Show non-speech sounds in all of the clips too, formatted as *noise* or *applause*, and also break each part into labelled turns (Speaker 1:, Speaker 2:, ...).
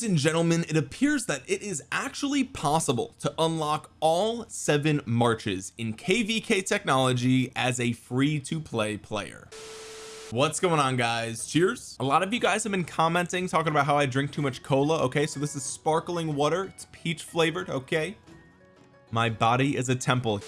Speaker 1: ladies and gentlemen it appears that it is actually possible to unlock all seven marches in kvk technology as a free-to-play player. What's going on guys? Cheers. A lot of you guys have been commenting talking about how I drink too much cola. Okay so this is sparkling water. It's peach flavored okay? My body is a temple.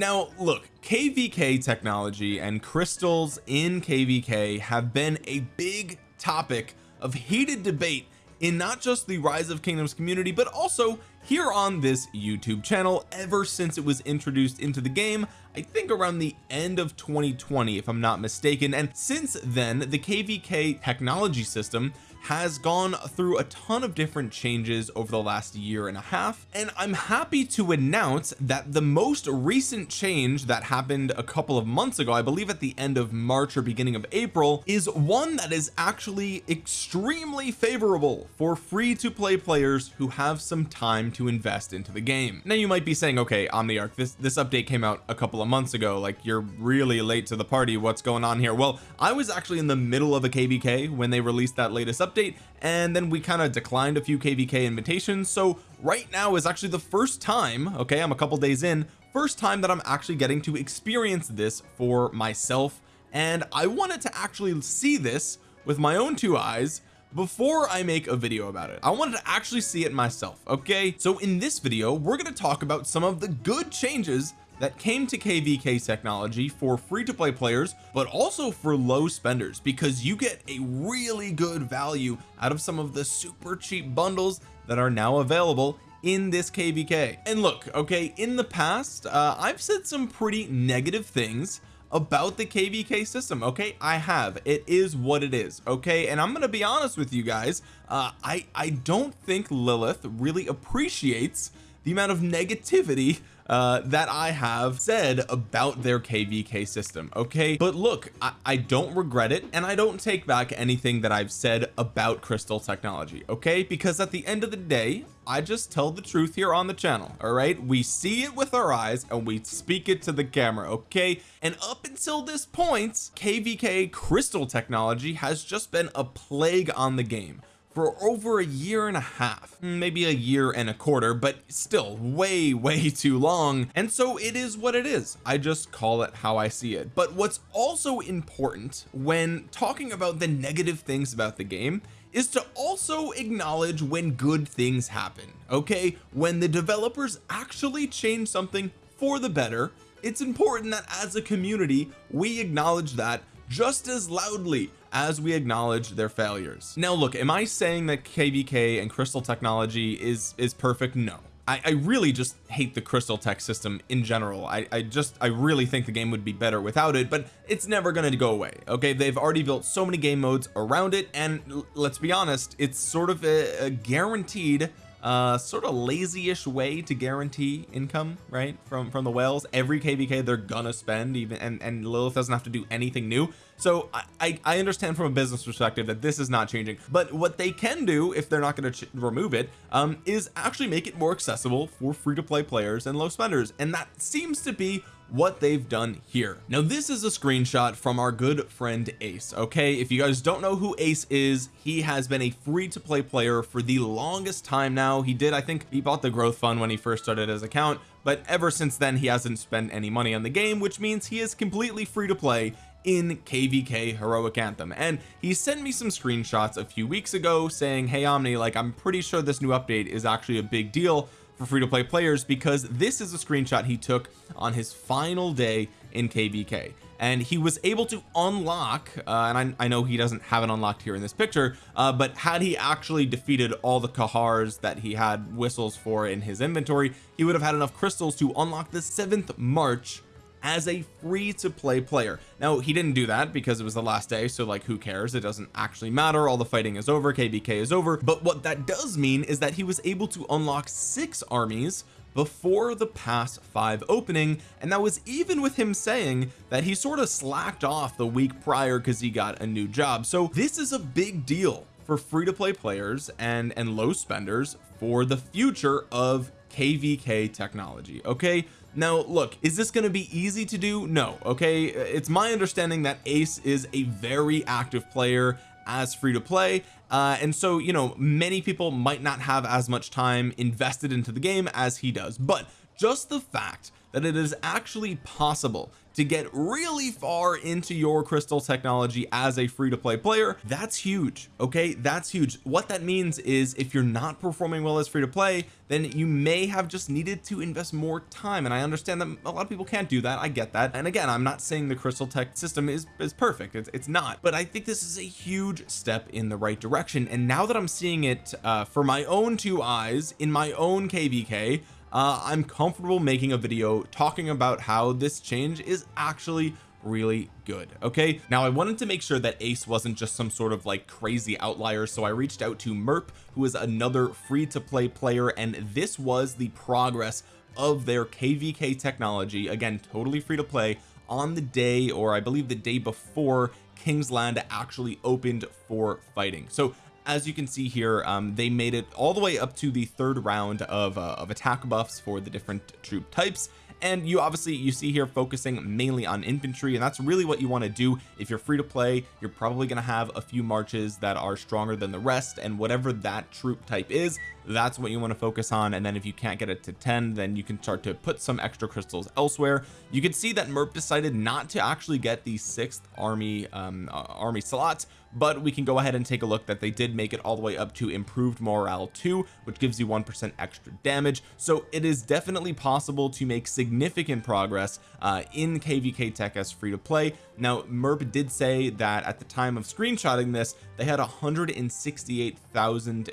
Speaker 1: Now look kvk technology and crystals in kvk have been a big topic of heated debate in not just the rise of kingdoms community but also here on this YouTube channel ever since it was introduced into the game I think around the end of 2020 if I'm not mistaken. And since then the kvk technology system has gone through a ton of different changes over the last year and a half and I'm happy to announce that the most recent change that happened a couple of months ago I believe at the end of March or beginning of April is one that is actually extremely favorable for free to play players who have some time to invest into the game. Now you might be saying okay Omniarch this this update came out a couple of months ago. Like you're really late to the party. What's going on here? Well I was actually in the middle of a kvk when they released that latest update update and then we kind of declined a few kvk invitations. So right now is actually the first time okay I'm a couple days in first time that I'm actually getting to experience this for myself. And I wanted to actually see this with my own two eyes before I make a video about it. I wanted to actually see it myself okay? So in this video we're going to talk about some of the good changes that came to kvk technology for free-to-play players but also for low spenders because you get a really good value out of some of the super cheap bundles that are now available in this kvk and look okay in the past uh, I've said some pretty negative things about the kvk system okay? I have. It is what it is okay? And I'm gonna be honest with you guys uh, I I don't think Lilith really appreciates the amount of negativity uh, that I have said about their kvk system okay? But look I, I don't regret it and I don't take back anything that I've said about crystal technology okay? Because at the end of the day I just tell the truth here on the channel all right? We see it with our eyes and we speak it to the camera okay? And up until this point kvk crystal technology has just been a plague on the game for over a year and a half. Maybe a year and a quarter but still way *laughs* way too long. And so it is what it is. I just call it how I see it. But what's also important when talking about the negative things about the game is to also acknowledge when good things happen okay? When the developers actually change something for the better it's important that as a community we acknowledge that just as loudly as we acknowledge their failures. Now look am I saying that kvk and crystal technology is is perfect? No. I, I really just hate the crystal tech system in general. I, I just I really think the game would be better without it but it's never going to go away okay? They've already built so many game modes around it and let's be honest it's sort of a, a guaranteed uh sort of lazy-ish way to guarantee income right from from the whales. Every kvk they're gonna spend even and and Lilith doesn't have to do anything new. So I I understand from a business perspective that this is not changing but what they can do if they're not going to remove it um is actually make it more accessible for free-to-play players and low spenders. And that seems to be what they've done here. Now this is a screenshot from our good friend ace okay? If you guys don't know who ace is he has been a free to play player for the longest time now. He did I think he bought the growth fund when he first started his account but ever since then he hasn't spent any money on the game which means he is completely free to play in kvk heroic anthem. And he sent me some screenshots a few weeks ago saying hey omni like I'm pretty sure this new update is actually a big deal for free-to-play players because this is a screenshot he took on his final day in kvk and he was able to unlock uh, and I, I, know he doesn't have it unlocked here in this picture uh, but had he actually defeated all the kahars that he had whistles for in his inventory he would have had enough crystals to unlock the seventh march as a free to play player. Now he didn't do that because it was the last day so like who cares? It doesn't actually matter. All the fighting is over. Kvk is over. But what that does mean is that he was able to unlock six armies before the pass five opening and that was even with him saying that he sort of slacked off the week prior because he got a new job. So this is a big deal for free-to-play players and and low spenders for the future of kvk technology okay now look is this going to be easy to do? No okay? It's my understanding that ace is a very active player as free to play uh, and so you know many people might not have as much time invested into the game as he does. But just the fact that it is actually possible to get really far into your crystal technology as a free-to-play player. That's huge okay? That's huge. What that means is if you're not performing well as free to play then you may have just needed to invest more time. And I understand that a lot of people can't do that. I get that. And again I'm not saying the crystal tech system is is perfect. It's, it's not. But I think this is a huge step in the right direction. And now that I'm seeing it uh, for my own two eyes in my own kvk uh, I'm comfortable making a video talking about how this change is actually really good okay? Now I wanted to make sure that ace wasn't just some sort of like crazy outlier so I reached out to Merp who is another free to play player and this was the progress of their kvk technology again totally free to play on the day or I believe the day before Kingsland actually opened for fighting. So as you can see here um, they made it all the way up to the third round of, uh, of attack buffs for the different troop types. And you obviously you see here focusing mainly on infantry and that's really what you want to do. If you're free to play you're probably going to have a few marches that are stronger than the rest and whatever that troop type is that's what you want to focus on. And then if you can't get it to 10 then you can start to put some extra crystals elsewhere. You can see that Merp decided not to actually get the sixth army um, uh, army slots but we can go ahead and take a look that they did make it all the way up to improved morale 2 which gives you one percent extra damage. So it is definitely possible to make significant progress uh, in kvk tech as free to play now Merp did say that at the time of screenshotting this they had 168,000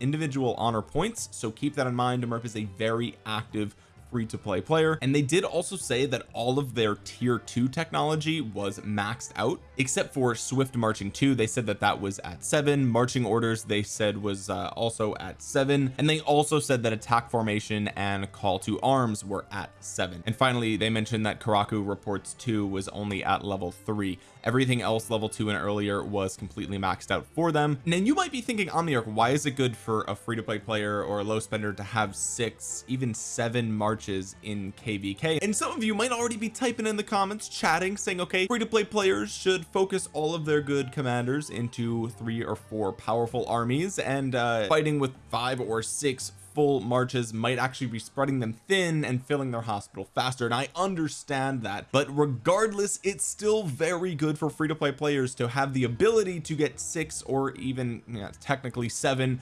Speaker 1: individual honor points. So keep that in mind. Merp is a very active free to play player. And they did also say that all of their tier 2 technology was maxed out except for swift marching 2 they said that that was at 7 marching orders they said was uh, also at 7 and they also said that attack formation and call to arms were at 7 and finally they mentioned that Karuak reports 2 was only at level 3 everything else level 2 and earlier was completely maxed out for them. And then you might be thinking Omniarch why is it good for a free-to-play player or a low spender to have six even seven marches in kvk and some of you might already be typing in the comments chatting saying okay free-to-play players should focus all of their good commanders into three or four powerful armies. And uh fighting with five or six full marches might actually be spreading them thin and filling their hospital faster and I understand that. But regardless it's still very good for free-to-play players to have the ability to get six or even you know, technically seven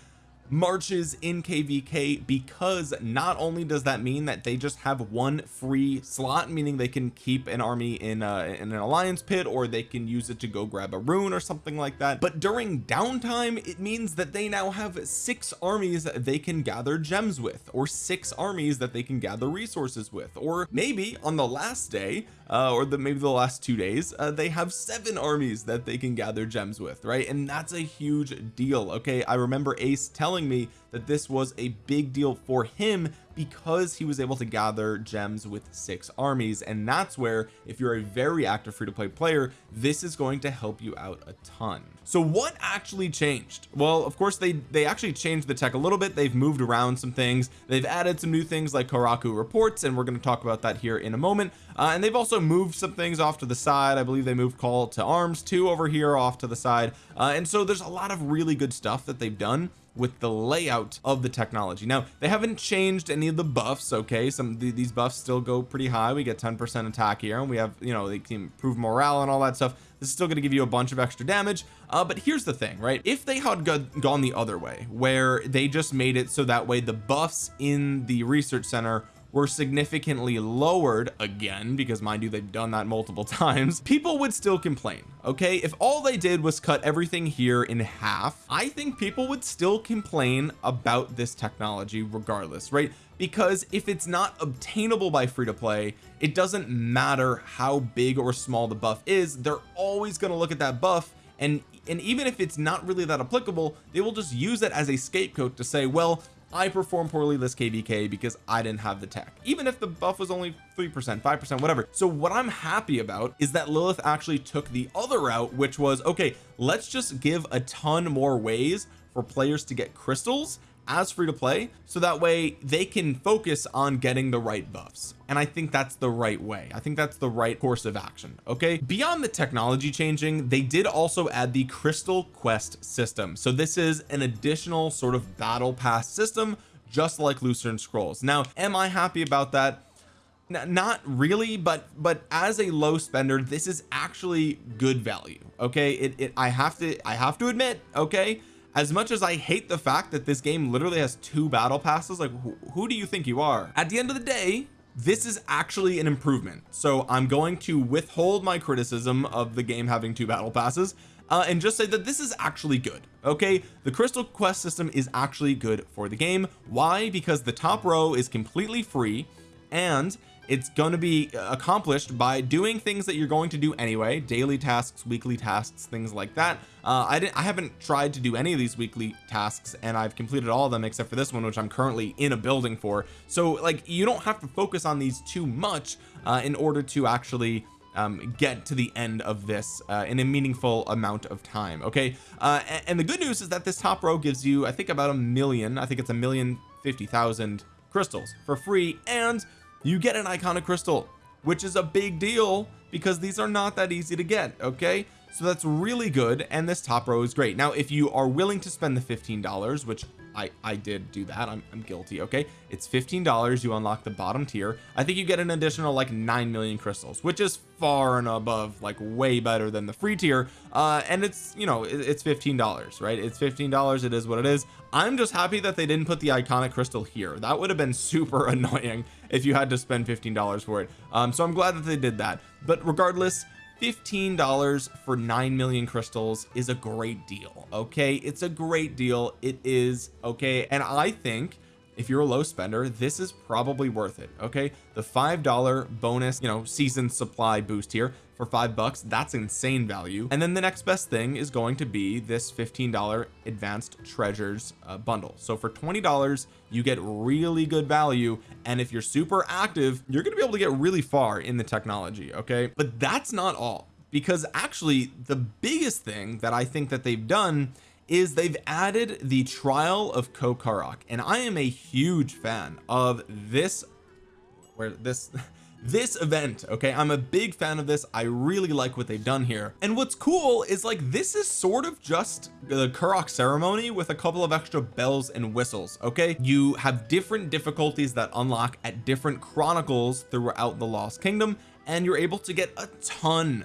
Speaker 1: marches in kvk because not only does that mean that they just have one free slot meaning they can keep an army in, uh, in an alliance pit or they can use it to go grab a rune or something like that. But during downtime it means that they now have six armies that they can gather gems with or six armies that they can gather resources with. Or maybe on the last day uh, or the maybe the last two days uh, they have seven armies that they can gather gems with right? And that's a huge deal okay? I remember Ace telling me that this was a big deal for him because he was able to gather gems with six armies. And that's where if you're a very active free-to-play player this is going to help you out a ton. So what actually changed? Well of course they they actually changed the tech a little bit. They've moved around some things. They've added some new things like Karuak reports and we're going to talk about that here in a moment. Uh, and they've also moved some things off to the side. I believe they moved call to arms too over here off to the side. Uh, and so there's a lot of really good stuff that they've done with the layout of the technology. Now they haven't changed any of the buffs okay? Some these buffs still go pretty high. We get 10 percent attack here and we have you know they can improve morale and all that stuff. This is still going to give you a bunch of extra damage. Uh, but here's the thing right? If they had gone the other way where they just made it so that way the buffs in the research center were significantly lowered again because mind you they've done that multiple *laughs* times people would still complain okay? If all they did was cut everything here in half I think people would still complain about this technology regardless right? Because if it's not obtainable by free to play it doesn't matter how big or small the buff is they're always going to look at that buff and and even if it's not really that applicable they will just use it as a scapegoat to say well I performed poorly this kvk because I didn't have the tech. Even if the buff was only three percent five percent whatever. So what I'm happy about is that Lilith actually took the other route which was okay let's just give a ton more ways for players to get crystals as free to play so that way they can focus on getting the right buffs. And I think that's the right way. I think that's the right course of action okay? Beyond the technology changing they did also add the crystal quest system. So this is an additional sort of battle pass system just like Lucerne Scrolls. Now am I happy about that? Not really but but as a low spender this is actually good value okay? It, it I have to I have to admit okay as much as I hate the fact that this game literally has two battle passes like who, who do you think you are? At the end of the day this is actually an improvement. So I'm going to withhold my criticism of the game having two battle passes uh, and just say that this is actually good okay? The crystal quest system is actually good for the game. Why? Because the top row is completely free and it's going to be accomplished by doing things that you're going to do anyway daily tasks weekly tasks things like that. Uh, I didn't I haven't tried to do any of these weekly tasks and I've completed all of them except for this one which I'm currently in a building for. So like you don't have to focus on these too much uh, in order to actually um, get to the end of this uh, in a meaningful amount of time okay? Uh, and, and the good news is that this top row gives you I think about a million I think it's a million fifty thousand crystals for free and you get an iconic crystal which is a big deal because these are not that easy to get okay? So that's really good and this top row is great. Now if you are willing to spend the $15 which I I did do that I'm, I'm guilty okay? It's $15 you unlock the bottom tier. I think you get an additional like 9 million crystals which is far and above like way better than the free tier. Uh and it's you know it, it's $15 right? It's $15 it is what it is. I'm just happy that they didn't put the iconic crystal here. That would have been *laughs* super annoying if you had to spend $15 for it. Um so I'm glad that they did that. But regardless $15 for 9 million crystals is a great deal okay? It's a great deal. It is okay? And I think if you're a low spender this is probably worth it okay? The five dollar bonus you know season supply boost here for five bucks that's insane value. And then the next best thing is going to be this $15 advanced treasures uh, bundle. So for $20 you get really good value and if you're super active you're gonna be able to get really far in the technology okay? But that's not all because actually the biggest thing that I think that they've done is they've added the trial of Karuak and I am a huge fan of this where this *laughs* this event okay? I'm a big fan of this. I really like what they've done here. And what's cool is like this is sort of just the Karuak ceremony with a couple of extra bells and whistles okay? You have different difficulties that unlock at different chronicles throughout the Lost Kingdom and you're able to get a ton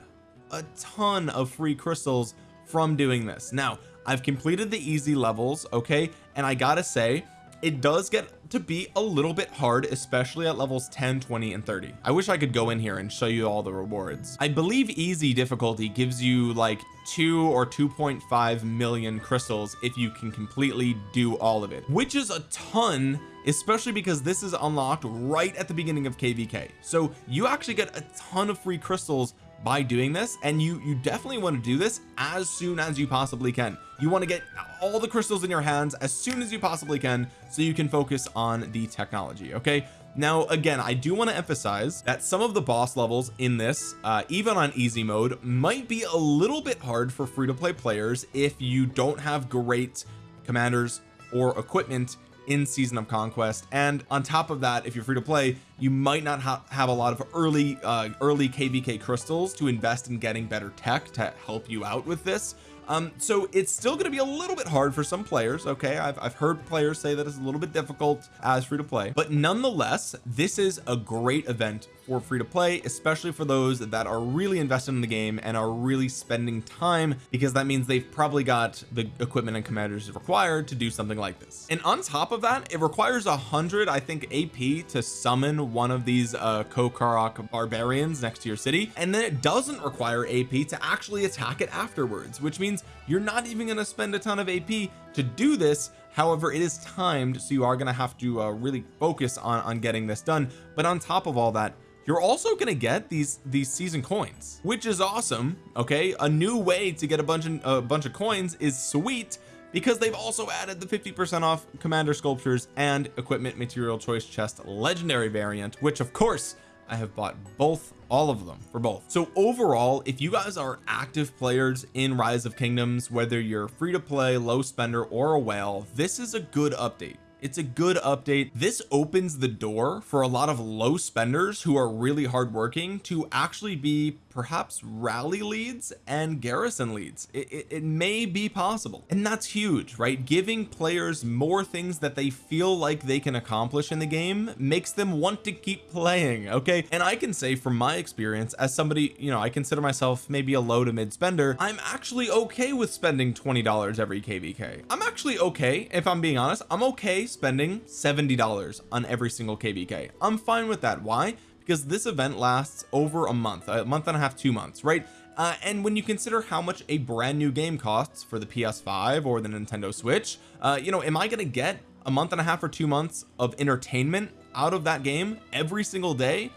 Speaker 1: a ton of free crystals from doing this. Now I've completed the easy levels okay? And I gotta say it does get to be a little bit hard especially at levels 10 20 and 30 I wish I could go in here and show you all the rewards. I believe easy difficulty gives you like two or 2.5 million crystals if you can completely do all of it which is a ton especially because this is unlocked right at the beginning of kvk so you actually get a ton of free crystals by doing this and you you definitely want to do this as soon as you possibly can. You want to get all the crystals in your hands as soon as you possibly can so you can focus on the technology okay? Now again I do want to emphasize that some of the boss levels in this uh, even on easy mode might be a little bit hard for free-to-play players if you don't have great commanders or equipment in season of conquest. And on top of that if you're free to play you might not ha have a lot of early uh early kvk crystals to invest in getting better tech to help you out with this. Um so it's still going to be a little bit hard for some players okay? I've, I've heard players say that it's a little bit difficult as free to play. But nonetheless this is a great event for free to play especially for those that are really invested in the game and are really spending time because that means they've probably got the equipment and commanders required to do something like this. And on top of that it requires a hundred I think AP to summon one of these uh Karuak barbarians next to your city. And then it doesn't require AP to actually attack it afterwards which means you're not even going to spend a ton of AP to do this. However it is timed so you are going to have to uh, really focus on on getting this done. But on top of all that you're also to get these these season coins which is awesome okay? A new way to get a bunch of a bunch of coins is sweet because they've also added the 50 percent off commander sculptures and equipment material choice chest legendary variant which of course I have bought both all of them for both. So overall if you guys are active players in rise of kingdoms whether you're free to play low spender or a whale this is a good update it's a good update. This opens the door for a lot of low spenders who are really hardworking to actually be perhaps rally leads and garrison leads. It, it, it, may be possible. And that's huge right? Giving players more things that they feel like they can accomplish in the game makes them want to keep playing okay? And I can say from my experience as somebody you know I consider myself maybe a low to mid spender I'm actually okay with spending $20 every kvk I'm actually okay if I'm being honest I'm okay spending $70 on every single kvk I'm fine with that. Why because this event lasts over a month a month and a half two months right? Uh, and when you consider how much a brand new game costs for the PS5 or the Nintendo Switch uh, you know am I gonna get a month and a half or two months of entertainment out of that game every single day?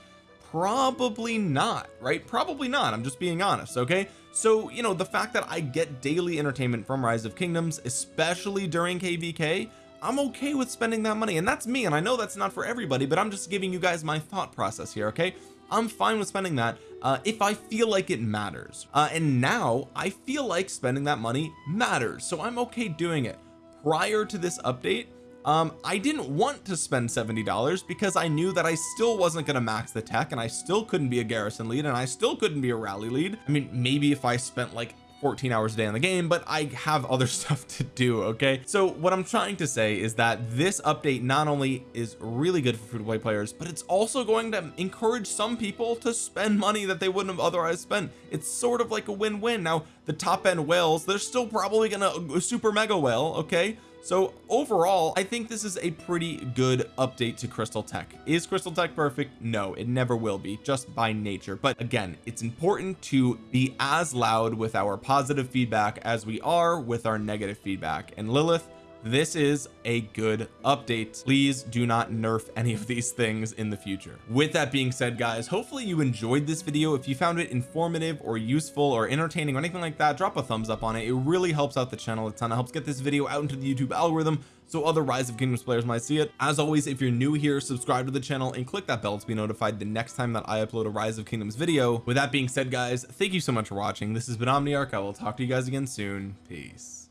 Speaker 1: Probably not right? Probably not I'm just being honest okay? So you know the fact that I get daily entertainment from rise of kingdoms especially during kvk I'm okay with spending that money and that's me and I know that's not for everybody but I'm just giving you guys my thought process here okay? I'm fine with spending that uh, if I feel like it matters. Uh, and now I feel like spending that money matters so I'm okay doing it. Prior to this update um I didn't want to spend $70 because I knew that I still wasn't going to max the tech and I still couldn't be a garrison lead and I still couldn't be a rally lead. I mean maybe if I spent like 14 hours a day in the game but I have other *laughs* stuff to do okay? So what I'm trying to say is that this update not only is really good for free to play players but it's also going to encourage some people to spend money that they wouldn't have otherwise spent. It's sort of like a win-win. Now the top end whales they're still probably gonna uh, super mega whale okay so overall I think this is a pretty good update to crystal tech. Is crystal tech perfect? No it never will be just by nature. But again it's important to be as loud with our positive feedback as we are with our negative feedback. And Lilith this is a good update. Please do not nerf any of these things in the future. With that being said guys hopefully you enjoyed this video. If you found it informative or useful or entertaining or anything like that drop a thumbs up on it. It really helps out the channel a ton. It helps get this video out into the YouTube algorithm so other rise of kingdoms players might see it. As always if you're new here subscribe to the channel and click that bell to be notified the next time that I upload a rise of kingdoms video. With that being said guys thank you so much for watching. This has been Omniarch. I will talk to you guys again soon. Peace